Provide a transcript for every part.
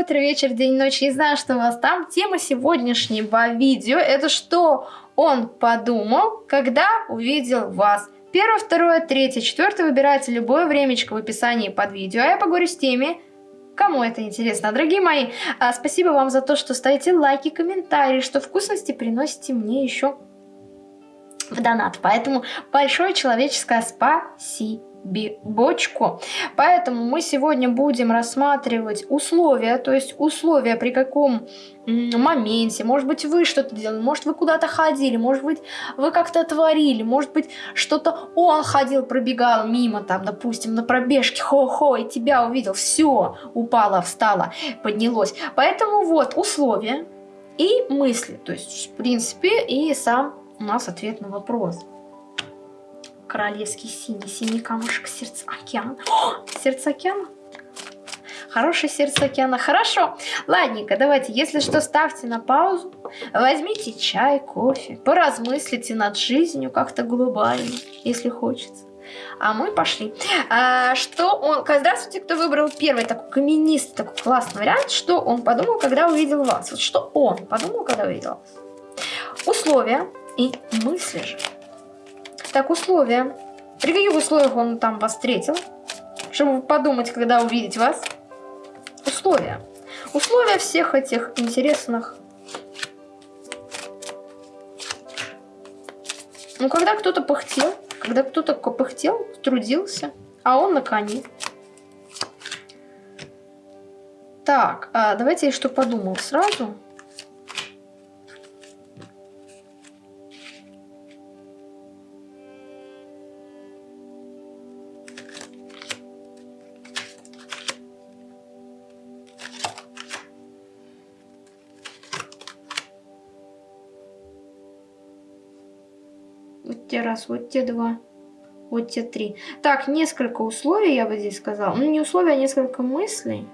утро, вечер, день, ночь. Не знаю, что у вас там. Тема сегодняшнего видео это что он подумал, когда увидел вас. Первое, второе, третье, четвертое выбирайте любое времечко в описании под видео. А я поговорю с теми, кому это интересно. Дорогие мои, а, спасибо вам за то, что ставите лайки, комментарии, что вкусности приносите мне еще в донат. Поэтому большое человеческое спасибо бочку. Поэтому мы сегодня будем рассматривать условия, то есть условия при каком моменте, может быть вы что-то делали, может вы куда-то ходили, может быть вы как-то творили, может быть что-то он ходил, пробегал мимо там, допустим, на пробежке, хо-хо, и тебя увидел, все, упало, встало, поднялось. Поэтому вот условия и мысли, то есть в принципе и сам у нас ответ на вопрос королевский синий, синий камушек, сердце океана. О, сердце океана? Хорошее сердце океана. Хорошо. Ладненько, давайте, если что, ставьте на паузу. Возьмите чай, кофе. Поразмыслите над жизнью как-то глобально, если хочется. А мы пошли. А, что он... Здравствуйте, кто выбрал первый такой каменистый, такой классный вариант. Что он подумал, когда увидел вас? Вот что он подумал, когда увидел вас? Условия и мысли же. Так, условия. При каких условиях он там вас встретил? Чтобы подумать, когда увидеть вас. Условия. Условия всех этих интересных... Ну, когда кто-то пыхтел, когда кто-то пыхтел, трудился, а он на коне. Так, а давайте я что подумал сразу. Раз, вот те два, вот те три. Так, несколько условий, я бы здесь сказала. Ну, не условия, а несколько мыслей.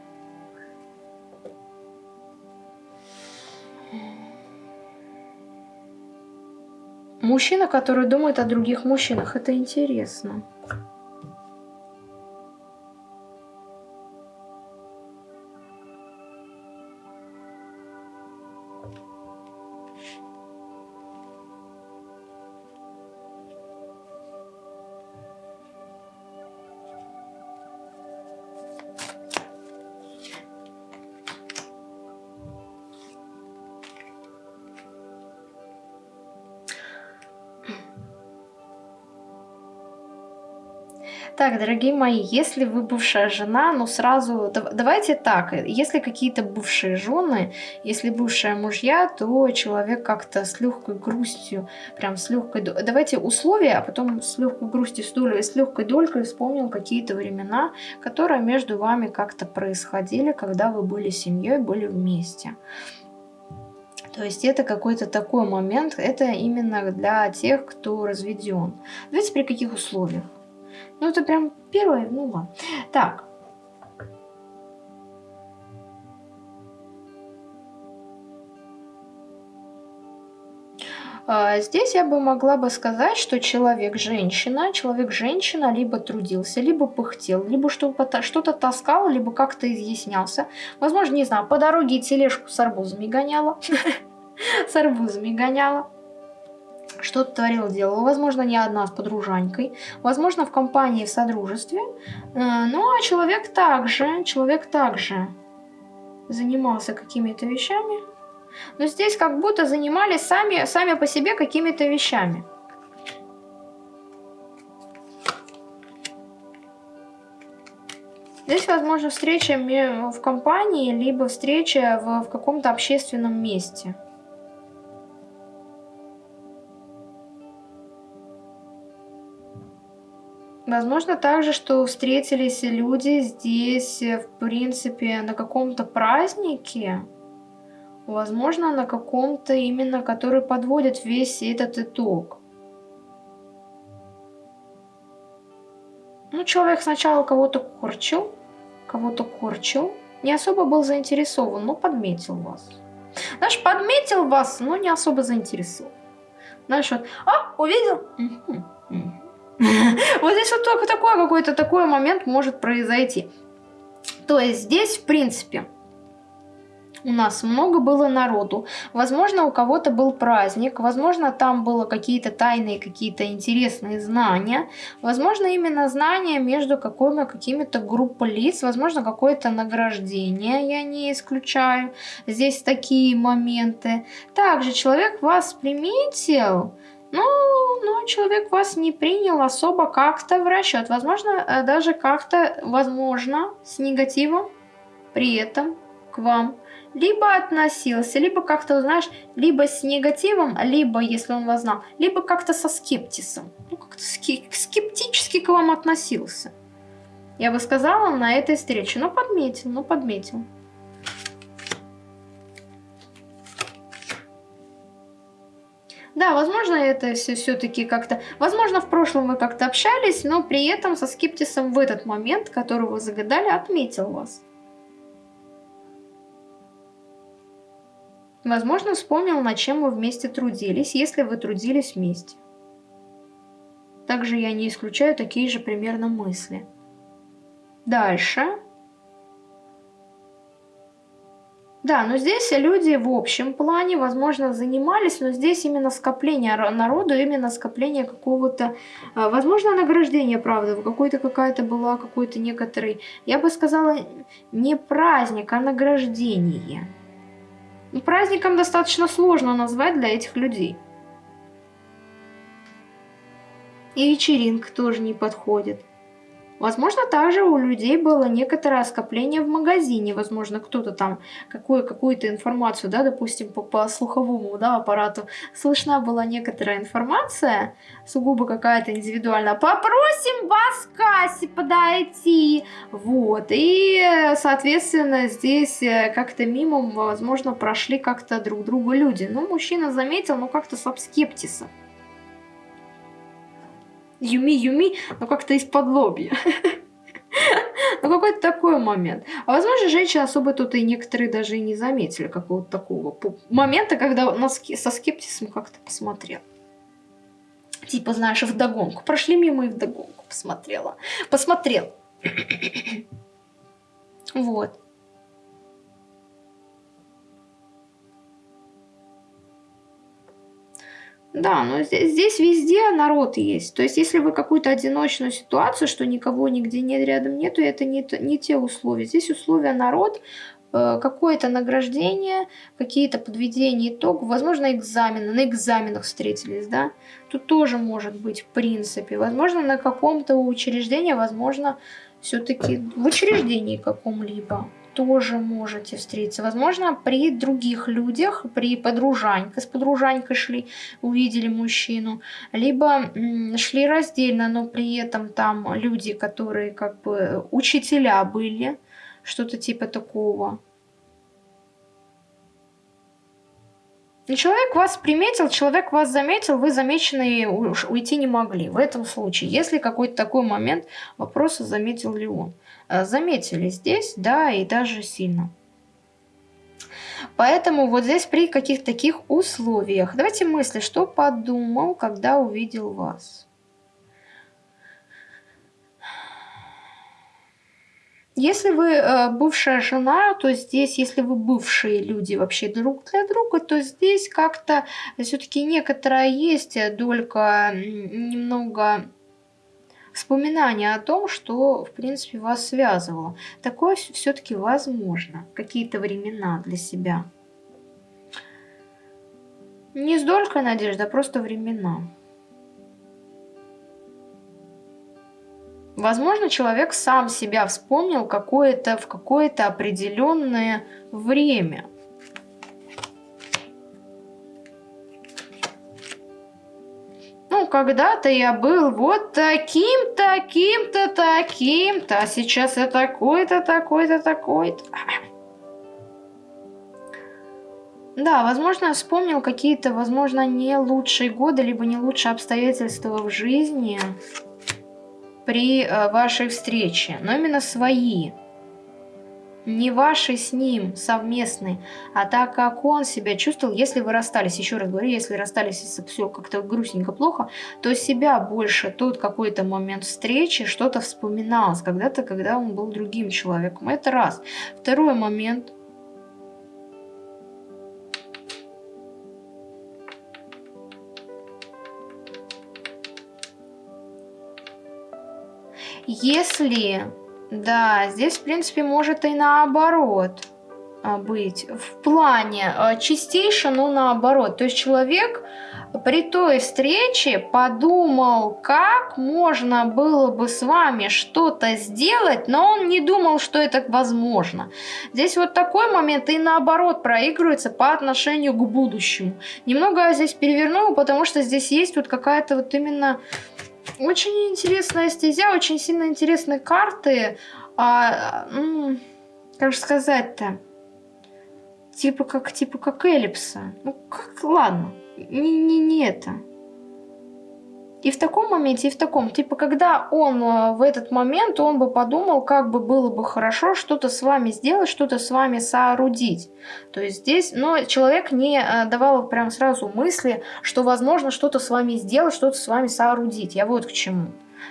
Мужчина, который думает о других мужчинах, это интересно. Так, дорогие мои, если вы бывшая жена, ну сразу, давайте так, если какие-то бывшие жены, если бывшие мужья, то человек как-то с легкой грустью, прям с легкой, давайте условия, а потом с легкой грустью, с, долей, с легкой долькой вспомнил какие-то времена, которые между вами как-то происходили, когда вы были семьей, были вместе. То есть это какой-то такой момент, это именно для тех, кто разведен. Давайте при каких условиях? Ну, это прям первое, ну ладно. Так. А, здесь я бы могла бы сказать, что человек-женщина, человек-женщина либо трудился, либо пыхтел, либо что-то таскал, либо как-то изъяснялся. Возможно, не знаю, по дороге тележку с арбузами гоняла. С арбузами гоняла что-то творила, делала. Возможно, не одна с подружанькой. Возможно, в компании, в содружестве. Э, ну, а человек также, человек также занимался какими-то вещами. Но здесь как будто занимались сами, сами по себе какими-то вещами. Здесь, возможно, встреча в компании, либо встреча в, в каком-то общественном месте. Возможно также, что встретились люди здесь, э, в принципе, на каком-то празднике. Возможно, на каком-то именно, который подводит весь этот итог. Ну, человек сначала кого-то корчил, кого-то корчил, не особо был заинтересован, но подметил вас. Знаешь, подметил вас, но не особо заинтересован. Знаешь, вот, а, увидел? Угу, угу. Вот здесь вот только такой какой-то такой момент может произойти. То есть здесь, в принципе, у нас много было народу. Возможно, у кого-то был праздник, возможно, там было какие-то тайные, какие-то интересные знания. Возможно, именно знания между какими-то группой лиц, возможно, какое-то награждение, я не исключаю. Здесь такие моменты. Также человек вас приметил, ну, но человек вас не принял особо как-то в расчет. Возможно, э, даже как-то, возможно, с негативом при этом к вам либо относился, либо как-то, знаешь, либо с негативом, либо, если он вас знал, либо как-то со скептисом. Ну, как-то скептически к вам относился. Я бы сказала на этой встрече. Ну, подметил, ну, подметил. Да, возможно, это все все-таки как-то... Возможно, в прошлом вы как-то общались, но при этом со скептисом в этот момент, который вы загадали, отметил вас. Возможно, вспомнил, над чем вы вместе трудились, если вы трудились вместе. Также я не исключаю такие же примерно мысли. Дальше. Да, но здесь люди в общем плане, возможно, занимались, но здесь именно скопление народу, именно скопление какого-то, а, возможно, награждение, правда, какой-то какая-то была, какой-то некоторый, я бы сказала, не праздник, а награждение. И праздником достаточно сложно назвать для этих людей. И вечеринка тоже не подходит. Возможно, также у людей было некоторое скопление в магазине. Возможно, кто-то там какую, какую-то информацию, да, допустим, по, по слуховому да, аппарату слышна была некоторая информация, сугубо какая-то индивидуальная. Попросим вас к кассе подойти. Вот. И, соответственно, здесь э, как-то мимо, возможно, прошли как-то друг друга люди. Ну, мужчина заметил, ну, как-то с скептиса. Юми, Юми, но как-то из-под лобья. Ну, какой-то такой момент. А возможно, женщины особо тут и некоторые даже и не заметили какого-то такого момента, когда со скептисом как-то посмотрел. Типа, знаешь, вдогонку. Прошли мимо и вдогонку посмотрела. Посмотрел. вот. Да, но здесь, здесь везде народ есть. То есть, если вы какую-то одиночную ситуацию, что никого нигде нет, рядом нету, это не, не те условия. Здесь условия народ, э, какое-то награждение, какие-то подведения итогов, возможно, экзамены, на экзаменах встретились, да, тут тоже может быть в принципе, возможно, на каком-то учреждении, возможно, все-таки в учреждении каком-либо тоже можете встретиться. Возможно, при других людях, при подружаньке, с подружанькой шли, увидели мужчину, либо шли раздельно, но при этом там люди, которые как бы учителя были, что-то типа такого. Человек вас приметил, человек вас заметил, вы замеченные уйти не могли. В этом случае, если какой-то такой момент, вопрос, заметил ли он. Э, заметили здесь, да, и даже сильно. Поэтому вот здесь при каких-то таких условиях. Давайте мысли, что подумал, когда увидел вас. Если вы э, бывшая жена, то здесь, если вы бывшие люди вообще друг для друга, то здесь как-то все-таки некоторая есть долька немного вспоминание о том, что, в принципе, вас связывало. Такое все-таки возможно. Какие-то времена для себя. Не столько надежда, а просто времена. Возможно, человек сам себя вспомнил какое-то в какое-то определенное время – Ну, когда-то я был вот таким, таким-то, таким-то, а сейчас я такой-то, такой-то, такой-то. Да, возможно, вспомнил какие-то, возможно, не лучшие годы, либо не лучшие обстоятельства в жизни при э, вашей встрече, но именно свои не ваши с ним совместные, а так как он себя чувствовал, если вы расстались, еще раз говорю, если расстались, если все как-то грустненько плохо, то себя больше тот какой-то момент встречи, что-то вспоминалось когда-то, когда он был другим человеком. Это раз. Второй момент. Если, да, здесь, в принципе, может и наоборот а, быть. В плане а, чистейше, но наоборот. То есть человек при той встрече подумал, как можно было бы с вами что-то сделать, но он не думал, что это возможно. Здесь вот такой момент и наоборот проигрывается по отношению к будущему. Немного я здесь перевернула, потому что здесь есть вот какая-то вот именно очень интересная стезя, очень сильно интересные карты. А, как же сказать-то? Типа как, типа как эллипса. Ну, как, ладно не, не, не это. И в таком моменте, и в таком. Типа, когда он э, в этот момент, он бы подумал, как бы было бы хорошо что-то с вами сделать, что-то с вами соорудить. То есть здесь, но человек не э, давал прям сразу мысли, что возможно что-то с вами сделать, что-то с вами соорудить. Я вот к чему.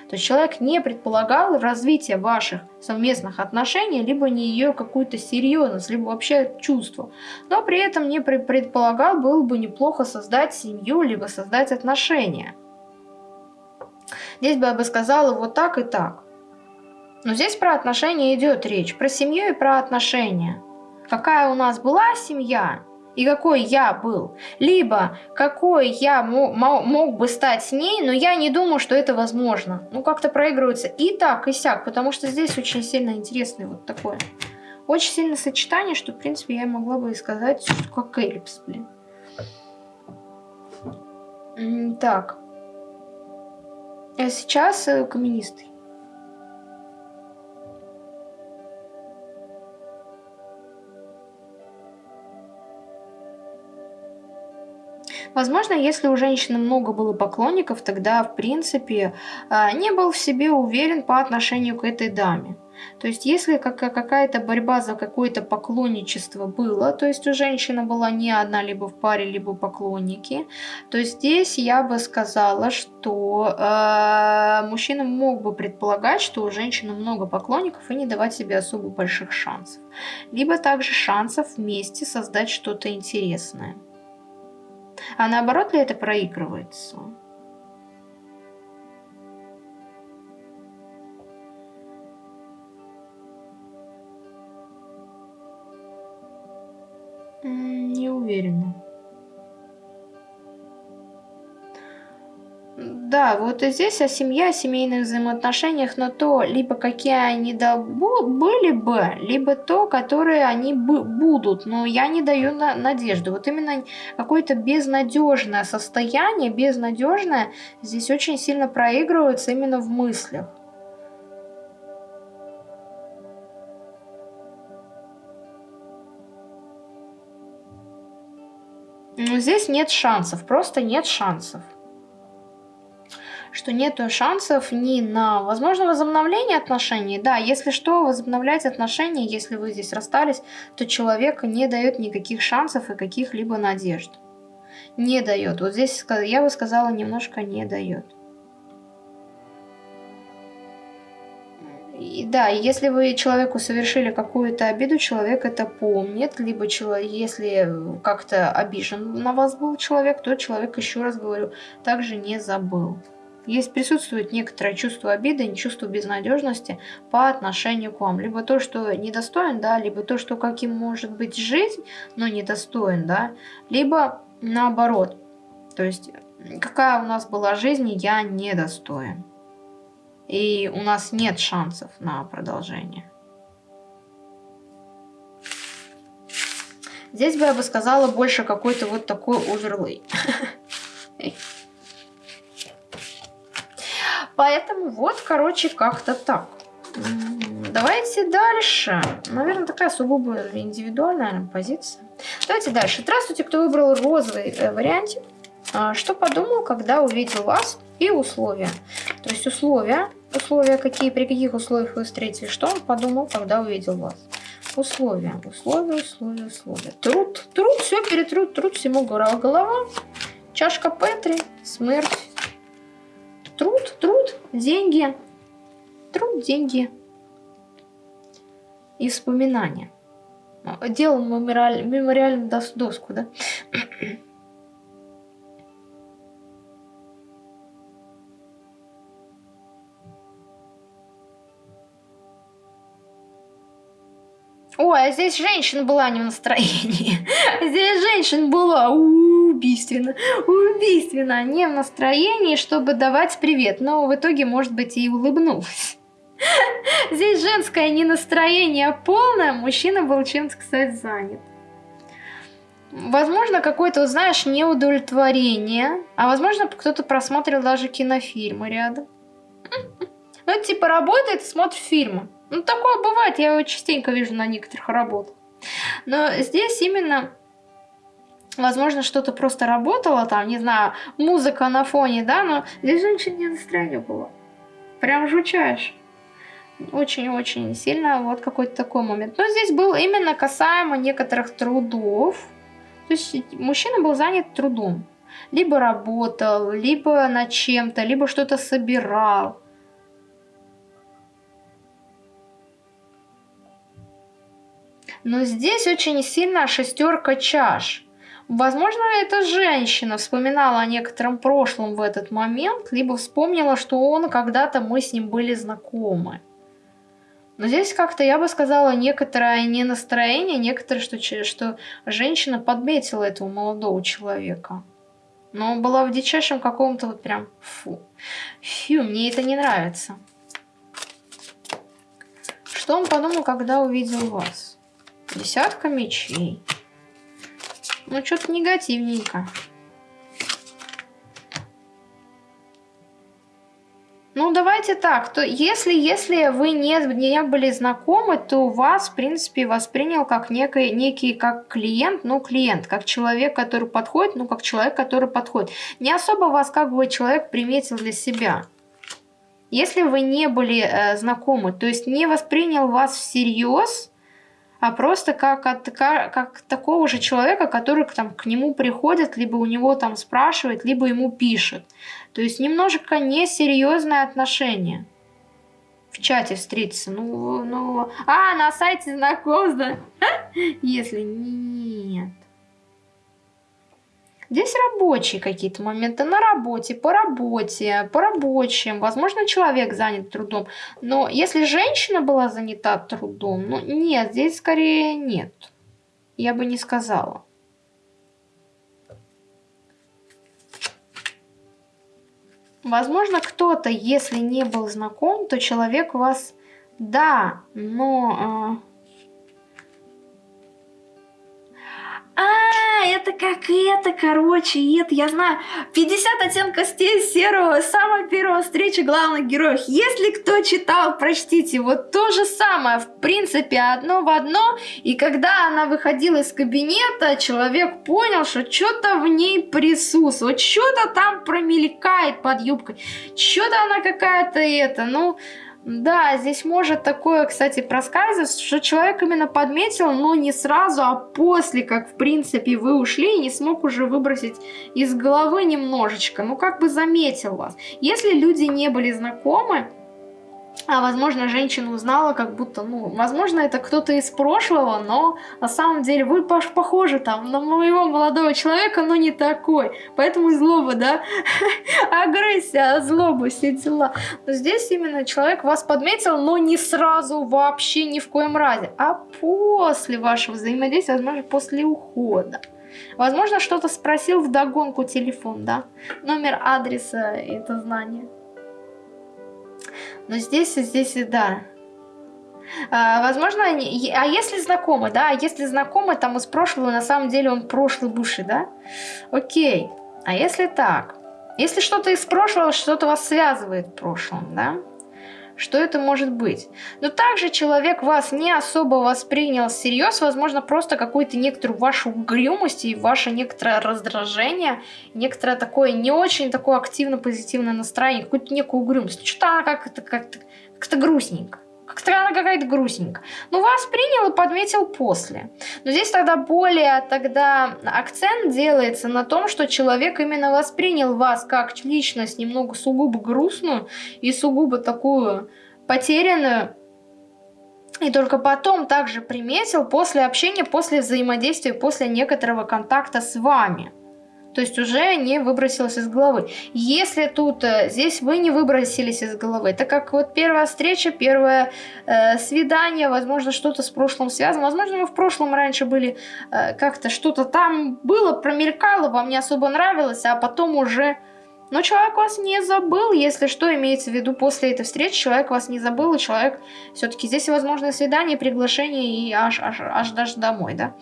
То есть человек не предполагал развитие ваших совместных отношений, либо не ее какую-то серьезность, либо вообще чувство. Но при этом не предполагал, было бы неплохо создать семью, либо создать отношения. Здесь бы я бы сказала вот так и так. Но здесь про отношения идет речь, про семью и про отношения. Какая у нас была семья, и какой я был. Либо какой я мог бы стать с ней, но я не думаю, что это возможно. Ну, как-то проигрывается и так, и сяк, потому что здесь очень сильно интересное вот такое. Очень сильное сочетание, что, в принципе, я могла бы и сказать, как эллипс, блин. Так. А сейчас э, каменистый. Возможно, если у женщины много было поклонников, тогда, в принципе, а, не был в себе уверен по отношению к этой даме. То есть, если какая-то борьба за какое-то поклонничество было, то есть у женщины была не одна либо в паре, либо поклонники, то здесь я бы сказала, что э, мужчина мог бы предполагать, что у женщины много поклонников и не давать себе особо больших шансов. Либо также шансов вместе создать что-то интересное. А наоборот ли это проигрывается? Не уверена. Да, вот и здесь о семье, о семейных взаимоотношениях, но то, либо какие они да, были бы, либо то, которые они будут, но я не даю на надежду. Вот именно какое-то безнадежное состояние, безнадежное, здесь очень сильно проигрывается именно в мыслях. Здесь нет шансов, просто нет шансов что нет шансов ни на возможное возобновление отношений. Да, если что, возобновлять отношения, если вы здесь расстались, то человек не дает никаких шансов и каких-либо надежд. Не дает. Вот здесь я бы сказала, немножко не дает. И да, если вы человеку совершили какую-то обиду, человек это помнит, либо человек, если как-то обижен на вас был человек, то человек, еще раз говорю, также не забыл. Есть присутствует некоторое чувство обиды, чувство безнадежности по отношению к вам. Либо то, что недостоин, да, либо то, что каким может быть жизнь, но недостоин, да, либо наоборот. То есть, какая у нас была жизнь, я недостоин. И у нас нет шансов на продолжение. Здесь бы я бы сказала больше какой-то вот такой оверлей. Поэтому вот, короче, как-то так. Давайте дальше. Наверное, такая сугубо индивидуальная позиция. Давайте дальше. Здравствуйте, кто выбрал розовый э, вариантик. А, что подумал, когда увидел вас и условия? То есть условия, условия какие, при каких условиях вы встретили, что он подумал, когда увидел вас? Условия, условия, условия, условия. Труд, труд, все перетрут, труд всему голова. Чашка Петри, смерть, Труд, труд, деньги. Труд, деньги. И вспоминания. Делал мемориаль, мемориальную доску, да? Ой, а здесь женщина была не в настроении. Здесь женщина была убийственно, убийственно, не в настроении, чтобы давать привет. Но в итоге, может быть, и улыбнулась. Здесь женское не настроение, а полное. Мужчина был чем-то, кстати, занят. Возможно, какое-то, знаешь, неудовлетворение. А возможно, кто-то просмотрел даже кинофильмы рядом. Ну, типа, работает смотрит фильмы. Ну, такое бывает, я его частенько вижу на некоторых работах. Но здесь именно, возможно, что-то просто работало, там, не знаю, музыка на фоне, да, но здесь женщина не настроение было. Прям жучаешь. Очень-очень сильно вот какой-то такой момент. Но здесь был именно касаемо некоторых трудов. То есть мужчина был занят трудом. Либо работал, либо над чем-то, либо что-то собирал. Но здесь очень сильно шестерка чаш. Возможно, эта женщина вспоминала о некотором прошлом в этот момент, либо вспомнила, что он когда-то мы с ним были знакомы. Но здесь как-то, я бы сказала, некоторое не настроение, некоторое, что, что женщина подметила этого молодого человека. Но была в дичайшем каком-то вот прям фу. Фу, мне это не нравится. Что он подумал, когда увидел вас? Десятка мечей. Ну, что-то негативненько. Ну, давайте так, то если, если вы не, не были знакомы, то вас, в принципе, воспринял как некий, некий как клиент, ну, клиент, как человек, который подходит, ну, как человек, который подходит. Не особо вас как бы человек приметил для себя. Если вы не были э, знакомы, то есть не воспринял вас всерьез, а просто как, от, как, такого же человека, который там, к нему приходит, либо у него там спрашивает, либо ему пишет. То есть немножко несерьезное отношение. В чате встретиться. Ну, ну, а, на сайте знакомств, да? Если нет. Здесь рабочие какие-то моменты на работе, по работе, по рабочим. Возможно, человек занят трудом. Но если женщина была занята трудом, ну нет, здесь скорее нет. Я бы не сказала. Возможно, кто-то, если не был знаком, то человек вас... Да, но... А, А, это как это, короче, это, я знаю, 50 оттенков серого, самая первая встреча главных героев. Если кто читал, прочтите, вот то же самое, в принципе, одно в одно. И когда она выходила из кабинета, человек понял, что что-то в ней присутствует, что-то там промелькает под юбкой, что-то она какая-то это, ну... Да, здесь может такое, кстати, проскальзывать, что человек именно подметил, но не сразу, а после, как, в принципе, вы ушли и не смог уже выбросить из головы немножечко. Ну, как бы заметил вас. Если люди не были знакомы, а возможно, женщина узнала, как будто, ну, возможно, это кто-то из прошлого, но на самом деле вы похожи там на моего молодого человека, но не такой. Поэтому злоба, да? Агрессия, злоба, все дела. Но здесь именно человек вас подметил, но не сразу, вообще ни в коем разе, а после вашего взаимодействия, возможно, после ухода. Возможно, что-то спросил в догонку телефон, да? Номер адреса, это знание. Но здесь, здесь, да. А, возможно, они, а если знакомы, да, если знакомы там из прошлого, на самом деле он прошлый бывший, да? Окей. А если так? Если что-то из прошлого, что-то вас связывает в прошлом, да? Что это может быть? Но также человек вас не особо воспринял всерьез, возможно, просто какую-то некоторую вашу угрюмость и ваше некоторое раздражение, некоторое такое не очень такое активно-позитивное настроение, какую-то некую угрюмость. Что-то как-то как-то как грустненько. Как-то она какая-то грустненькая. Ну, вас принял и подметил после. Но здесь тогда более тогда акцент делается на том, что человек именно воспринял вас как личность немного сугубо грустную и сугубо такую потерянную. И только потом также приметил после общения, после взаимодействия, после некоторого контакта с вами. То есть уже не выбросилось из головы. Если тут, э, здесь вы не выбросились из головы, так как вот первая встреча, первое э, свидание, возможно, что-то с прошлым связано, возможно, вы в прошлом раньше были э, как-то что-то там было, промелькало, вам не особо нравилось, а потом уже... Но человек вас не забыл, если что, имеется в виду после этой встречи, человек вас не забыл, и человек все-таки здесь возможно свидание, приглашение и аж, аж, аж даже домой, да.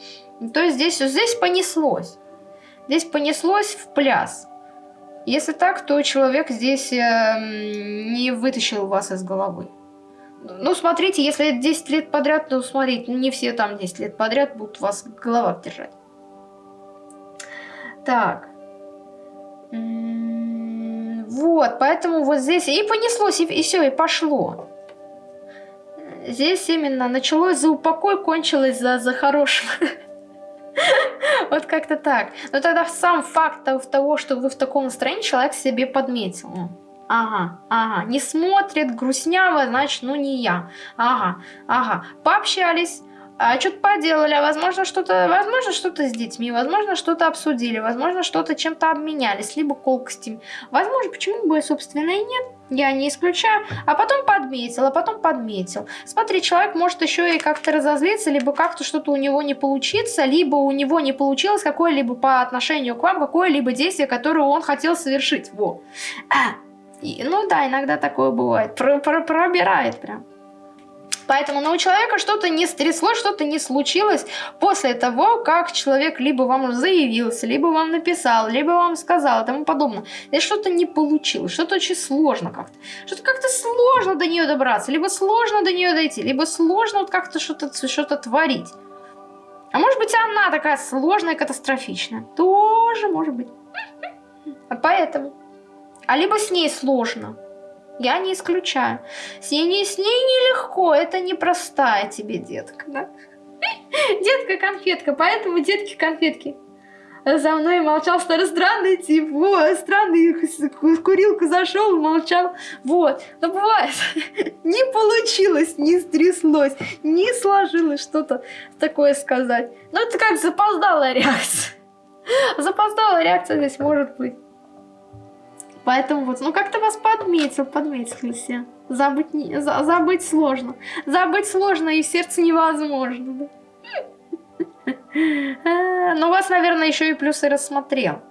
То есть здесь, здесь понеслось. Здесь понеслось в пляс. Если так, то человек здесь э, не вытащил вас из головы. Ну, смотрите, если 10 лет подряд, то смотрите, не все там 10 лет подряд будут вас в головах держать. Так. Вот, поэтому вот здесь и понеслось, и, и все, и пошло. Здесь именно началось за упокой, кончилось за, за хорошим. Вот как-то так. Но тогда сам факт того, что вы в таком настроении, человек себе подметил. Ага, ага, не смотрит, грустняво, значит, ну не я. Ага, ага, пообщались, а что-то поделали, а возможно что-то, возможно что-то с детьми, возможно что-то обсудили, возможно что-то чем-то обменялись, либо колкостями. Возможно, почему бы, собственно, и нет, я не исключаю. А потом подметил, а потом подметил. Смотри, человек может еще и как-то разозлиться, либо как-то что-то у него не получится, либо у него не получилось какое-либо по отношению к вам, какое-либо действие, которое он хотел совершить. Во. А, и, ну да, иногда такое бывает. Про -про Пробирает прям. Поэтому но у человека что-то не стряслось, что-то не случилось после того, как человек либо вам заявился, либо вам написал, либо вам сказал и тому подобное. Здесь что-то не получилось, что-то очень сложно как-то. Что-то как-то сложно до нее добраться, либо сложно до нее дойти, либо сложно вот как-то что-то что творить. А может быть она такая сложная, катастрофичная. Тоже может быть. А поэтому. А либо с ней сложно. Я не исключаю. С ней, с ней нелегко, это непростая тебе детка, да? Детка-конфетка, поэтому детки-конфетки. За мной молчал старый странный тип, вот, странный, курилку зашел, молчал, вот. Но бывает, не получилось, не стряслось, не сложилось что-то такое сказать. Ну это как запоздалая реакция. Запоздалая реакция здесь может быть. Поэтому вот, ну как-то вас подметил, подметили все. Забыть, не, за, забыть сложно. Забыть сложно и в сердце невозможно. Да? Ну вас, наверное, еще и плюсы рассмотрел.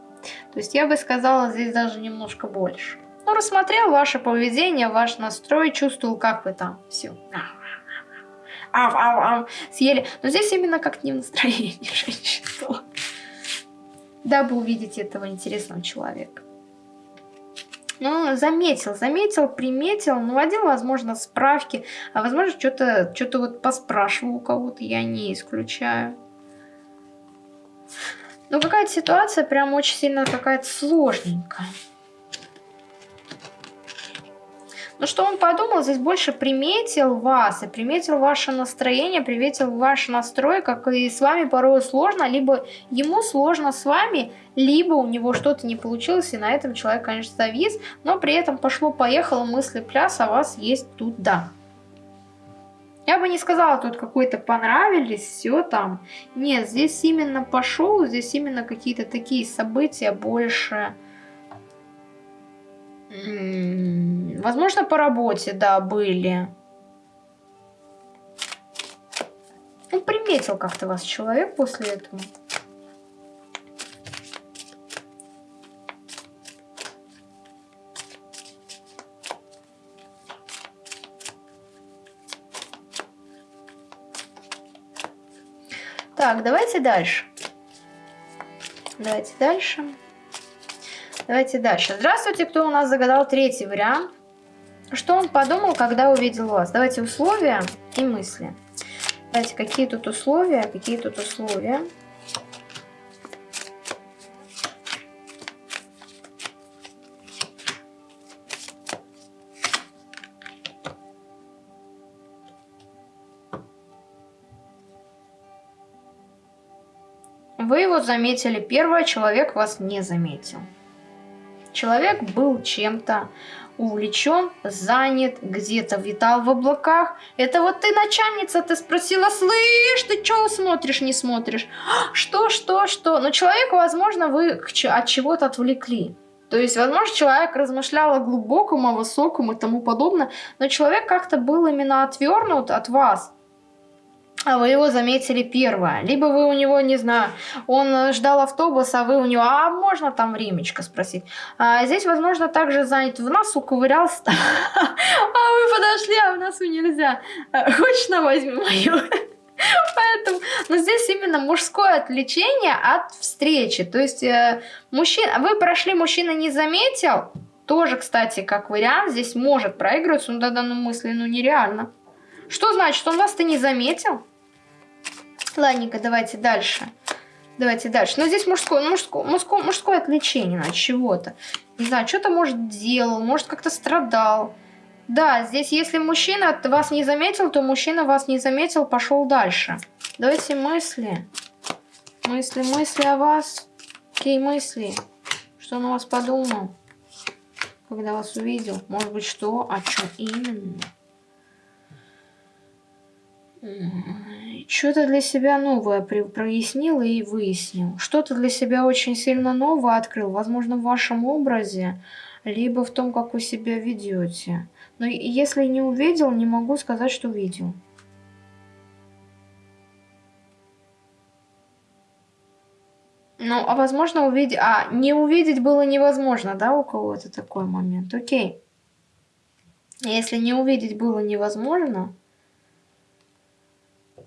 То есть я бы сказала здесь даже немножко больше. Ну, рассмотрел ваше поведение, ваш настрой, чувствовал, как вы там все. Ав, ав, ав, съели. Но здесь именно как не в настроении женщин. Дабы увидеть этого интересного человека. Ну, заметил, заметил, приметил, наводил, возможно, справки, а возможно, что-то что, -то, вот поспрашивал у кого-то, я не исключаю. Ну, какая-то ситуация прям очень сильно какая-то сложненькая. Но что он подумал, здесь больше приметил вас, и приметил ваше настроение, приметил ваш настрой, как и с вами порой сложно, либо ему сложно с вами, либо у него что-то не получилось, и на этом человек, конечно, завис, но при этом пошло-поехало мысли пляс, а вас есть тут да. Я бы не сказала, тут какой-то понравились, все там. Нет, здесь именно пошел, здесь именно какие-то такие события больше Возможно, по работе, да, были. Ну, приметил как-то вас человек после этого. Так, давайте дальше. Давайте дальше. Давайте дальше. Здравствуйте, кто у нас загадал третий вариант. Что он подумал, когда увидел вас? Давайте условия и мысли. Давайте, какие тут условия, какие тут условия. Вы его заметили первое, человек вас не заметил. Человек был чем-то увлечен, занят, где-то витал в облаках. Это вот ты начальница, ты спросила, слышь, ты что смотришь, не смотришь? Что, что, что? Но человека, возможно, вы от чего-то отвлекли. То есть, возможно, человек размышлял о глубоком, о высоком и тому подобное, но человек как-то был именно отвернут от вас а вы его заметили первое. Либо вы у него, не знаю, он ждал автобуса, а вы у него, а можно там времечко спросить? А здесь, возможно, также занят в носу, ковырялся, а вы подошли, а в носу нельзя. Хочешь на возьми мою? Поэтому, но здесь именно мужское отвлечение от встречи. То есть э, мужчина, вы прошли, мужчина не заметил, тоже, кстати, как вариант, здесь может проигрываться, но тогда ну, мысли, ну нереально. Что значит, он вас-то не заметил? Ладненько, давайте дальше. Давайте дальше. Но здесь мужское, мужское, мужское, мужское отвлечение от чего-то. Не знаю, что-то, может, делал, может, как-то страдал. Да, здесь, если мужчина вас не заметил, то мужчина вас не заметил, пошел дальше. Давайте мысли. Мысли, мысли о вас. Какие мысли? Что он о вас подумал? Когда вас увидел? Может быть, что? О чем именно? Что-то для себя новое прояснил и выяснил. Что-то для себя очень сильно новое открыл. Возможно, в вашем образе, либо в том, как вы себя ведете. Но если не увидел, не могу сказать, что видел. Ну, а возможно увидеть... А, не увидеть было невозможно, да, у кого-то такой момент? Окей. Если не увидеть было невозможно,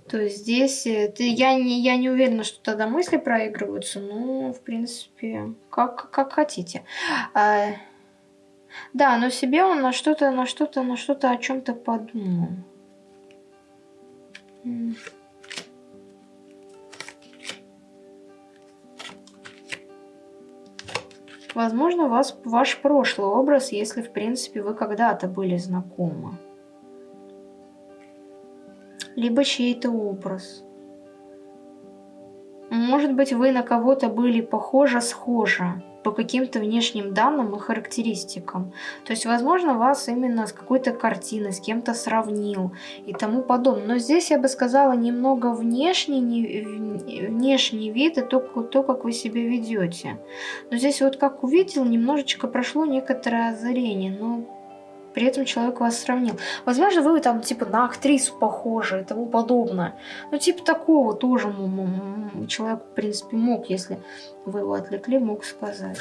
то есть здесь э, ты, я, не, я не уверена, что тогда мысли проигрываются, но, в принципе, как, как хотите. А, да, но себе он на что-то, на что-то, на что-то о чем-то подумал. Возможно, вас, ваш прошлый образ, если, в принципе, вы когда-то были знакомы либо чей-то образ. Может быть, вы на кого-то были похожи-схожи по каким-то внешним данным и характеристикам. То есть, возможно, вас именно с какой-то картиной, с кем-то сравнил и тому подобное. Но здесь я бы сказала немного внешний, не, внешний вид и то, то, как вы себя ведете. Но здесь вот как увидел, немножечко прошло некоторое озарение. Но при этом человек вас сравнил. Возможно, вы там типа на актрису похожи и тому подобное. Ну, типа такого тоже человек, в принципе, мог, если вы его отвлекли, мог сказать.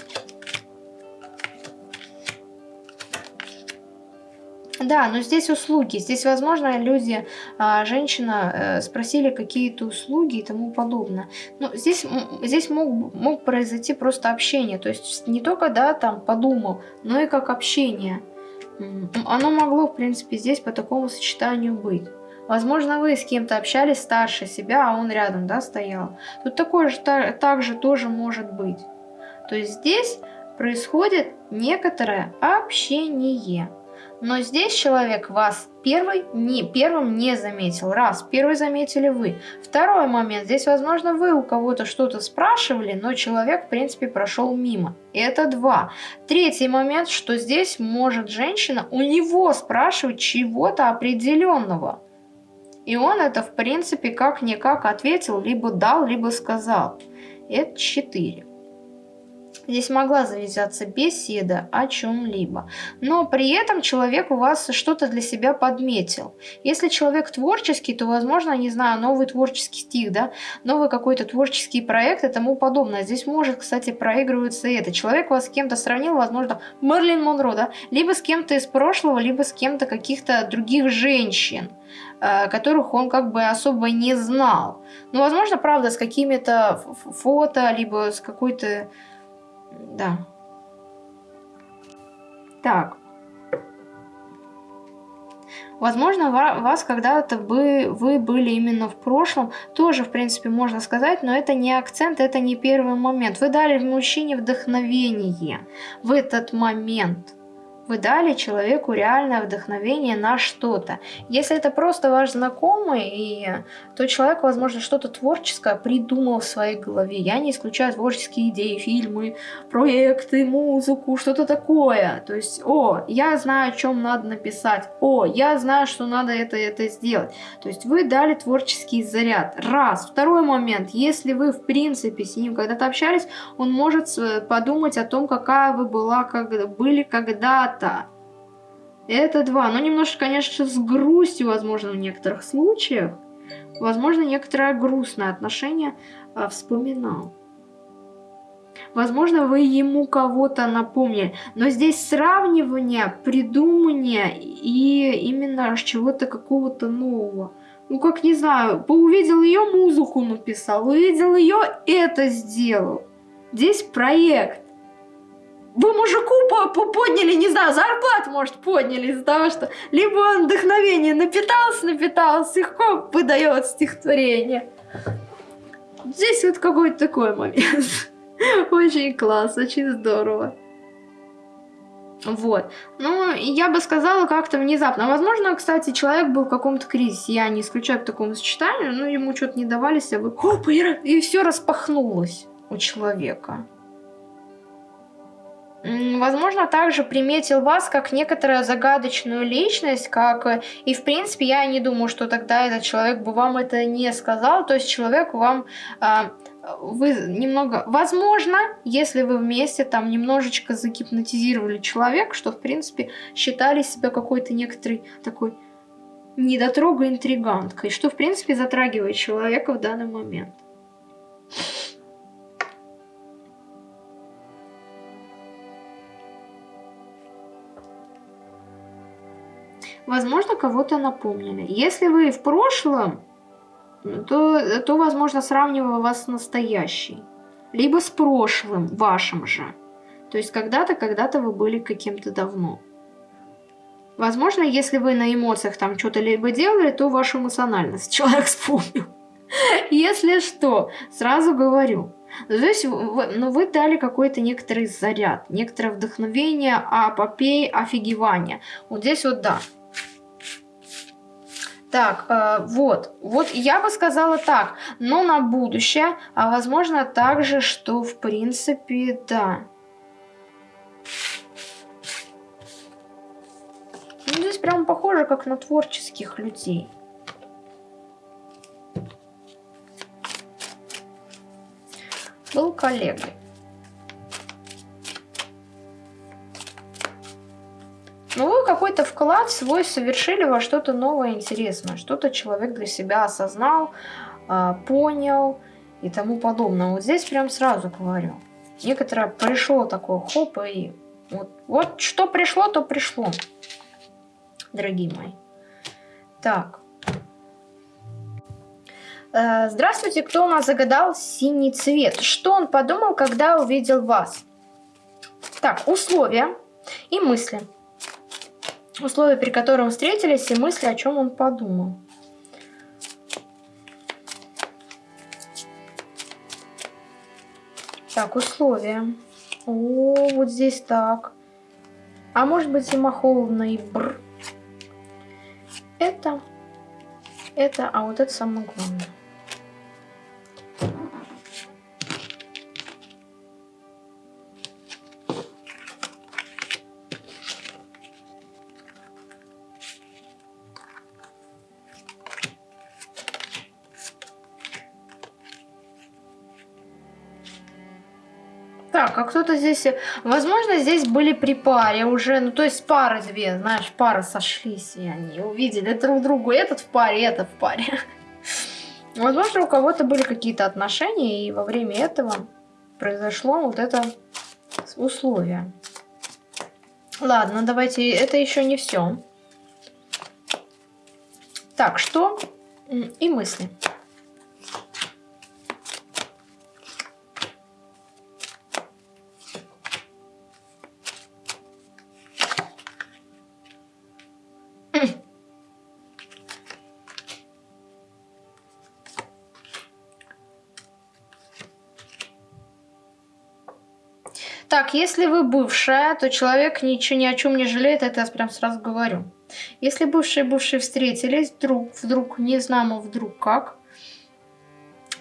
Да, но здесь услуги. Здесь, возможно, люди, а, женщина, э, спросили какие-то услуги и тому подобное. Но здесь, здесь мог, мог произойти просто общение. То есть не только, да, там подумал, но и как общение. Оно могло, в принципе, здесь по такому сочетанию быть. Возможно, вы с кем-то общались старше себя, а он рядом, да, стоял. Тут такое же также тоже может быть. То есть здесь происходит некоторое общение. Но здесь человек вас первый не, первым не заметил. Раз, первый заметили вы. Второй момент. Здесь, возможно, вы у кого-то что-то спрашивали, но человек, в принципе, прошел мимо. Это два. Третий момент, что здесь может женщина у него спрашивать чего-то определенного. И он это, в принципе, как-никак ответил, либо дал, либо сказал. Это четыре. Здесь могла завязаться беседа о чем-либо. Но при этом человек у вас что-то для себя подметил. Если человек творческий, то, возможно, не знаю, новый творческий стих, да, новый какой-то творческий проект и тому подобное. Здесь может, кстати, проигрываться это. Человек вас с кем-то сравнил, возможно, Мерлин Монро, да, либо с кем-то из прошлого, либо с кем-то каких-то других женщин э, которых он как бы особо не знал. Ну, возможно, правда, с какими-то фото, либо с какой-то да. Так. Возможно, вас когда-то бы вы были именно в прошлом, тоже, в принципе, можно сказать, но это не акцент, это не первый момент. Вы дали мужчине вдохновение в этот момент. Вы дали человеку реальное вдохновение на что-то. Если это просто ваш знакомый, и, то человек, возможно, что-то творческое придумал в своей голове. Я не исключаю творческие идеи, фильмы, проекты, музыку, что-то такое. То есть, о, я знаю, о чем надо написать. О, я знаю, что надо это это сделать. То есть вы дали творческий заряд. Раз. Второй момент. Если вы, в принципе, с ним когда-то общались, он может э, подумать о том, какая вы была, как, были когда брата. Это два. Но немножко, конечно, с грустью, возможно, в некоторых случаях. Возможно, некоторое грустное отношение а, вспоминал. Возможно, вы ему кого-то напомнили. Но здесь сравнивание, придумывание и именно чего-то какого-то нового. Ну, как не знаю, увидел ее музыку написал, увидел ее это сделал. Здесь проект вы мужику подняли, не знаю, зарплату, может, подняли из-за того, что либо он вдохновение напитался, напитался, легко выдает стихотворение. Здесь вот какой-то такой момент. Очень класс, очень здорово. Вот. Ну, я бы сказала как-то внезапно. Возможно, кстати, человек был в каком-то кризисе. Я не исключаю к такому сочетанию, но ему что-то не давались, а вы... Хоп, и, и все распахнулось у человека. Возможно, также приметил вас как некоторую загадочную личность, как и в принципе я не думаю, что тогда этот человек бы вам это не сказал, то есть человек вам а, вы немного, возможно, если вы вместе там немножечко загипнотизировали человека, что в принципе считали себя какой-то некоторой такой недотрога интриганткой, что в принципе затрагивает человека в данный момент. Возможно, кого-то напомнили. Если вы в прошлом, то, то возможно, сравниваю вас с настоящей. Либо с прошлым вашим же. То есть когда-то, когда-то вы были каким-то давно. Возможно, если вы на эмоциях там что-то либо делали, то вашу эмоциональность человек вспомнил. Если что, сразу говорю. То есть вы, ну, вы дали какой-то некоторый заряд, некоторое вдохновение, апопей, офигевание. Вот здесь вот да. Так, э, вот, вот я бы сказала так, но на будущее, а возможно также, что в принципе, да. Ну, здесь прям похоже, как на творческих людей. Был коллегой. Ну, вы какой-то вклад свой совершили во что-то новое, интересное. Что-то человек для себя осознал, а, понял и тому подобное. Вот здесь прям сразу говорю. Некоторое пришло такое хоп и вот, вот что пришло, то пришло, дорогие мои. Так. Э, здравствуйте, кто у нас загадал синий цвет? Что он подумал, когда увидел вас? Так, условия и мысли условия, при котором встретились, и мысли, о чем он подумал. Так, условия. О, вот здесь так. А может быть зима холодно и бр. Это, это, а вот это самое главное. Кто-то здесь... Возможно, здесь были при паре уже, ну, то есть пары две, знаешь, пары сошлись, и они увидели друг другу. Этот в паре, это в паре. Возможно, у кого-то были какие-то отношения, и во время этого произошло вот это условие. Ладно, давайте, это еще не все. Так, что? И мысли. Если вы бывшая, то человек ничего ни о чем не жалеет, это я прям сразу говорю. Если бывшие и бывшие встретились, вдруг, вдруг, не знамо вдруг как,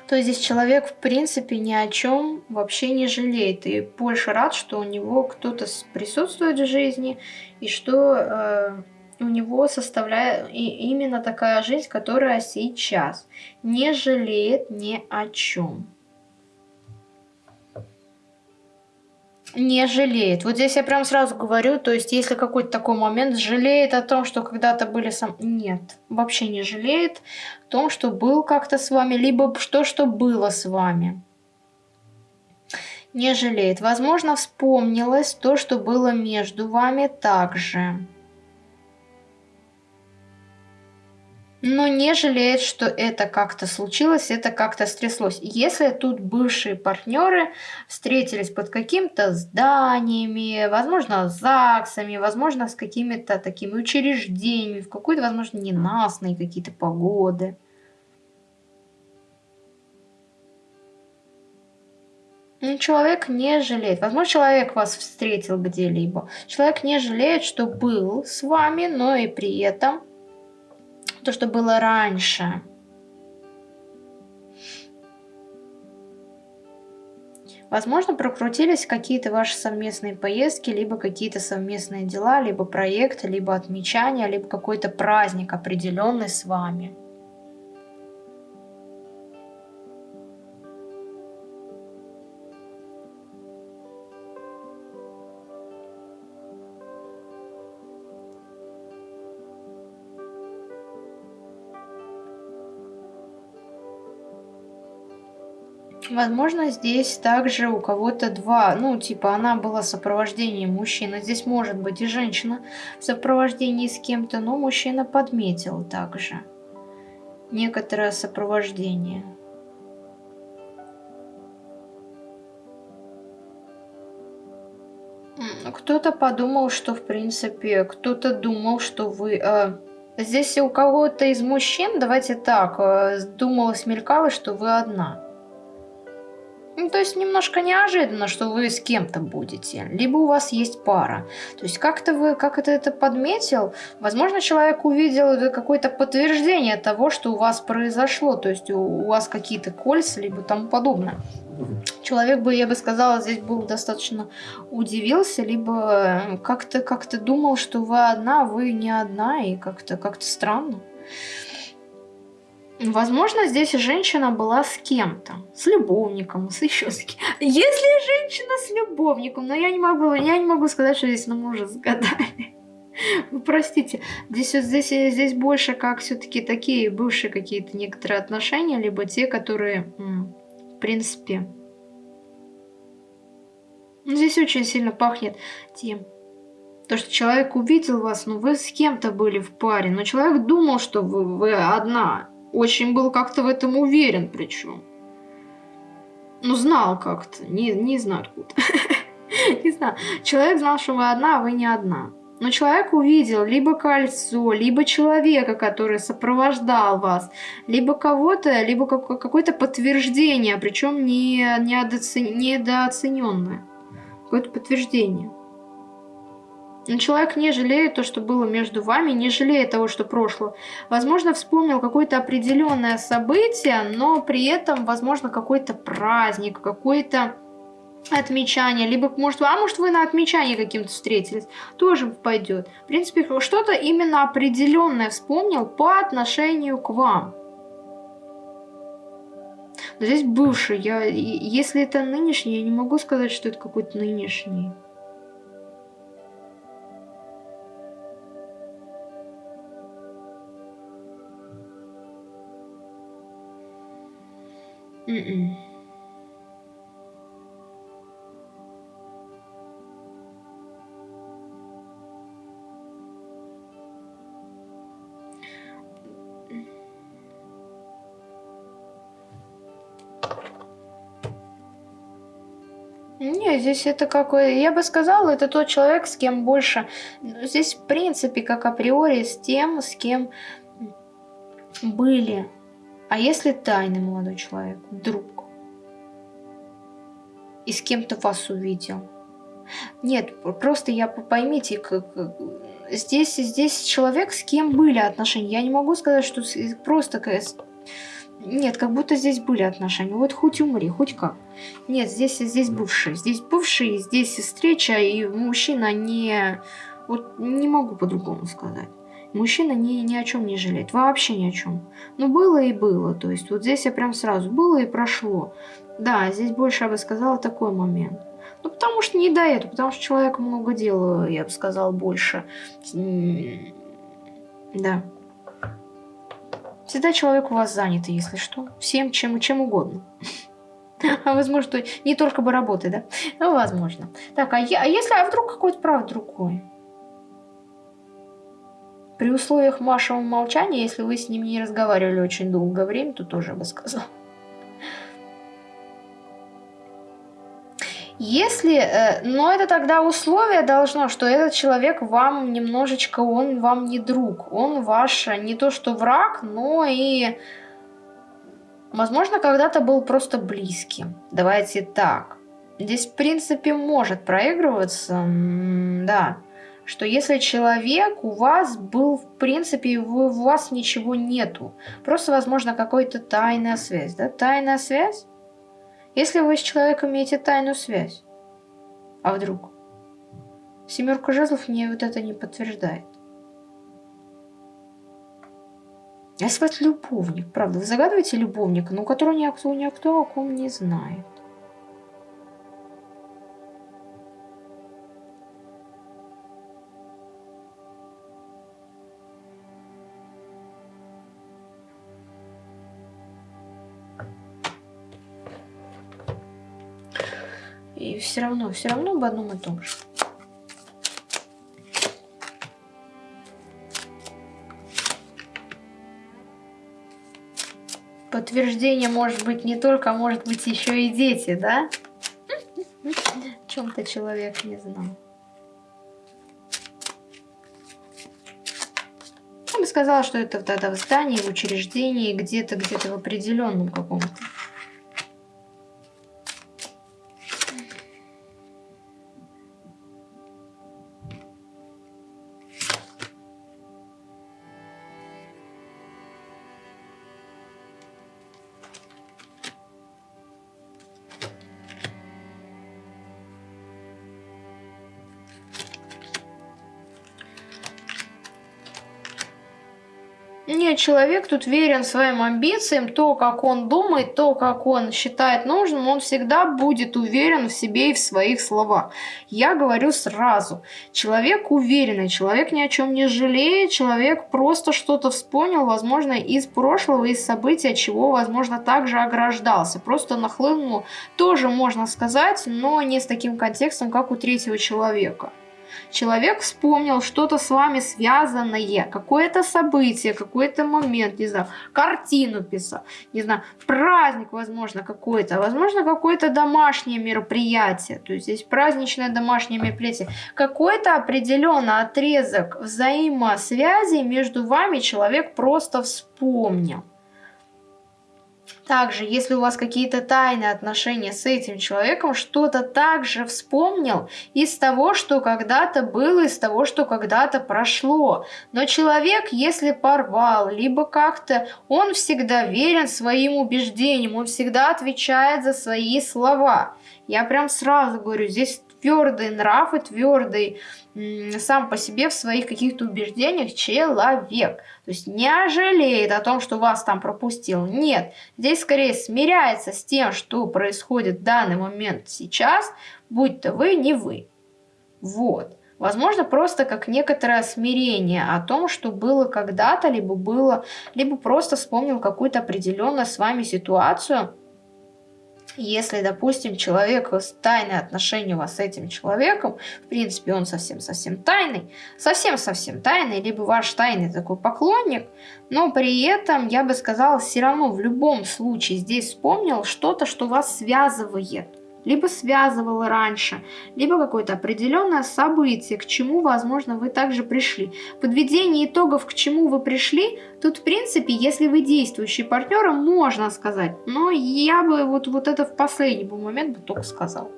то здесь человек в принципе ни о чем вообще не жалеет. И больше рад, что у него кто-то присутствует в жизни, и что э, у него составляет и именно такая жизнь, которая сейчас не жалеет ни о чем. Не жалеет. Вот здесь я прям сразу говорю, то есть если какой-то такой момент жалеет о том, что когда-то были сам... Нет, вообще не жалеет о том, что был как-то с вами, либо что, что было с вами. Не жалеет. Возможно, вспомнилось то, что было между вами также. Но не жалеет, что это как-то случилось, это как-то стряслось. Если тут бывшие партнеры встретились под какими-то зданиями, возможно, ЗАГСами, возможно, с какими-то такими учреждениями, в какой-то, возможно, ненастные какие-то погоды. Ну, человек не жалеет. Возможно, человек вас встретил где-либо. Человек не жалеет, что был с вами, но и при этом то, что было раньше. Возможно, прокрутились какие-то ваши совместные поездки, либо какие-то совместные дела, либо проекты, либо отмечания, либо какой-то праздник определенный с вами. Возможно, здесь также у кого-то два, ну, типа, она была в сопровождении мужчины. Здесь может быть и женщина в сопровождении с кем-то, но мужчина подметил также некоторое сопровождение. Кто-то подумал, что, в принципе, кто-то думал, что вы... Э, здесь у кого-то из мужчин, давайте так, э, думалось, мелькалось, что вы одна. Ну, то есть немножко неожиданно, что вы с кем-то будете, либо у вас есть пара. То есть как-то вы, как это это подметил, возможно, человек увидел какое-то подтверждение того, что у вас произошло, то есть у, у вас какие-то кольца, либо тому подобное. Человек бы, я бы сказала, здесь был достаточно удивился, либо как-то как, -то, думал, что вы одна, а вы не одна, и как-то как, -то, странно. Возможно, здесь женщина была с кем-то, с любовником, с еще с кем. Если женщина с любовником, но я не могу, я не могу сказать, что здесь на мужа загадали. Вы простите, здесь, здесь, здесь больше как все-таки такие бывшие какие-то некоторые отношения, либо те, которые, в принципе, ну, здесь очень сильно пахнет тем, то, что человек увидел вас, ну вы с кем-то были в паре, но человек думал, что вы, вы одна, очень был как-то в этом уверен причем. Ну, знал как-то, не, не знаю откуда. Не знаю. Человек знал, что вы одна, а вы не одна. Но человек увидел либо кольцо, либо человека, который сопровождал вас, либо кого-то, либо какое-то подтверждение, причем не, недооцененное. Какое-то подтверждение. Но человек не жалеет то, что было между вами, не жалеет того, что прошло. Возможно, вспомнил какое-то определенное событие, но при этом, возможно, какой-то праздник, какой-то отмечание, либо, может, а может вы на отмечании каким-то встретились, тоже пойдет. В принципе, что-то именно определенное вспомнил по отношению к вам. Но здесь бывший, я, если это нынешний, я не могу сказать, что это какой-то нынешний. Mm-mm. Не, здесь это какой... Я бы сказала, это тот человек, с кем больше... Здесь, в принципе, как априори, с тем, с кем были а если тайный молодой человек, друг, и с кем-то вас увидел, Нет, просто я поймите, как здесь, здесь человек, с кем были отношения. Я не могу сказать, что просто нет, как будто здесь были отношения. Вот хоть умри, хоть как. Нет, здесь, здесь бывшие. Здесь бывшие, здесь встреча, и мужчина не... Вот не могу по-другому сказать. Мужчина ни, ни о чем не жалеет. Вообще ни о чем. Ну, было и было. То есть, вот здесь я прям сразу... Было и прошло. Да, здесь больше, я бы сказала, такой момент. Ну, потому что не до этого. Потому что человек много дел, я бы сказала, больше. Да. Всегда человек у вас занят, если что. Всем, чем, чем угодно. А возможно, не только бы работы, да? Ну, возможно. Так, а, я, а если, а вдруг какой-то прав другой? При условиях вашего молчания, если вы с ним не разговаривали очень долгое время, то тоже бы сказал. Если, э, но это тогда условие должно, что этот человек вам немножечко, он вам не друг, он ваш не то что враг, но и, возможно, когда-то был просто близким. Давайте так. Здесь, в принципе, может проигрываться, да, что если человек у вас был, в принципе, у вас ничего нету, просто, возможно, какая-то тайная связь, да, тайная связь, если вы с человеком имеете тайную связь, а вдруг? Семерка жезлов мне вот это не подтверждает. Если вас любовник, правда, вы загадываете любовника, но которого никто, никто о ком не знает. И все равно, все равно об одном и том же. Подтверждение может быть не только, а может быть еще и дети, да? О чем-то человек не знал. Я бы сказала, что это тогда в здании, в учреждении, где-то, где-то в определенном каком-то. Человек тут верен своим амбициям, то, как он думает, то, как он считает нужным, он всегда будет уверен в себе и в своих словах. Я говорю сразу, человек уверенный, человек ни о чем не жалеет, человек просто что-то вспомнил, возможно, из прошлого, из событий, от чего, возможно, также ограждался. Просто нахлынул, тоже можно сказать, но не с таким контекстом, как у третьего человека человек вспомнил что-то с вами связанное, какое-то событие, какой-то момент, не знаю, картину писал, не знаю, праздник, возможно, какой-то, возможно, какое-то домашнее мероприятие, то есть здесь праздничное домашнее мероприятие, какой-то определенный отрезок взаимосвязи между вами человек просто вспомнил. Также, если у вас какие-то тайные отношения с этим человеком, что-то также вспомнил из того, что когда-то было, из того, что когда-то прошло. Но человек, если порвал, либо как-то, он всегда верен своим убеждениям, он всегда отвечает за свои слова. Я прям сразу говорю, здесь твердый нрав и твердый сам по себе в своих каких-то убеждениях человек. То есть не жалеет о том, что вас там пропустил. Нет, здесь скорее смиряется с тем, что происходит в данный момент сейчас, будь то вы, не вы. Вот. Возможно, просто как некоторое смирение о том, что было когда-то, либо было, либо просто вспомнил какую-то определенную с вами ситуацию, если, допустим, человек тайное отношение у вас с этим человеком, в принципе, он совсем-совсем тайный, совсем-совсем тайный, либо ваш тайный такой поклонник, но при этом, я бы сказала, все равно в любом случае здесь вспомнил что-то, что вас связывает либо связывало раньше, либо какое-то определенное событие, к чему, возможно, вы также пришли. Подведение итогов, к чему вы пришли, тут, в принципе, если вы действующий партнер, можно сказать, но я бы вот, вот это в последний момент бы только сказал.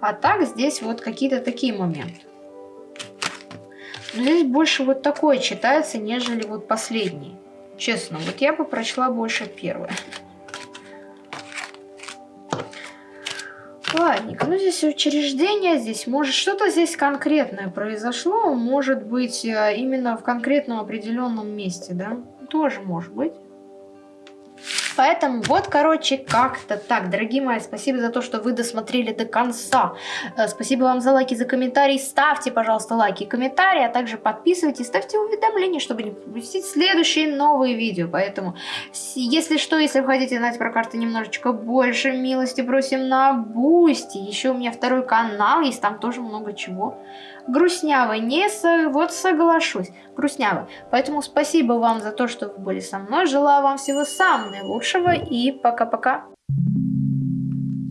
А так здесь вот какие-то такие моменты. Здесь больше вот такое читается, нежели вот последний. Честно, вот я бы прочла больше первое. Ладненько, ну здесь учреждение, здесь может что-то здесь конкретное произошло, может быть э, именно в конкретном определенном месте, да? Тоже может быть. Поэтому вот, короче, как-то так. Дорогие мои, спасибо за то, что вы досмотрели до конца. Э, спасибо вам за лайки, за комментарии. Ставьте, пожалуйста, лайки и комментарии, а также подписывайтесь, ставьте уведомления, чтобы не пропустить следующие новые видео. Поэтому, если что, если вы хотите знать про карты немножечко больше, милости просим на Бусти. Еще у меня второй канал есть, там тоже много чего грустнявый, не со... вот соглашусь, грустнявый. Поэтому спасибо вам за то, что вы были со мной, желаю вам всего самого наилучшего и пока-пока.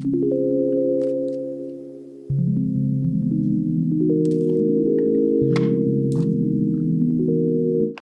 Thank you.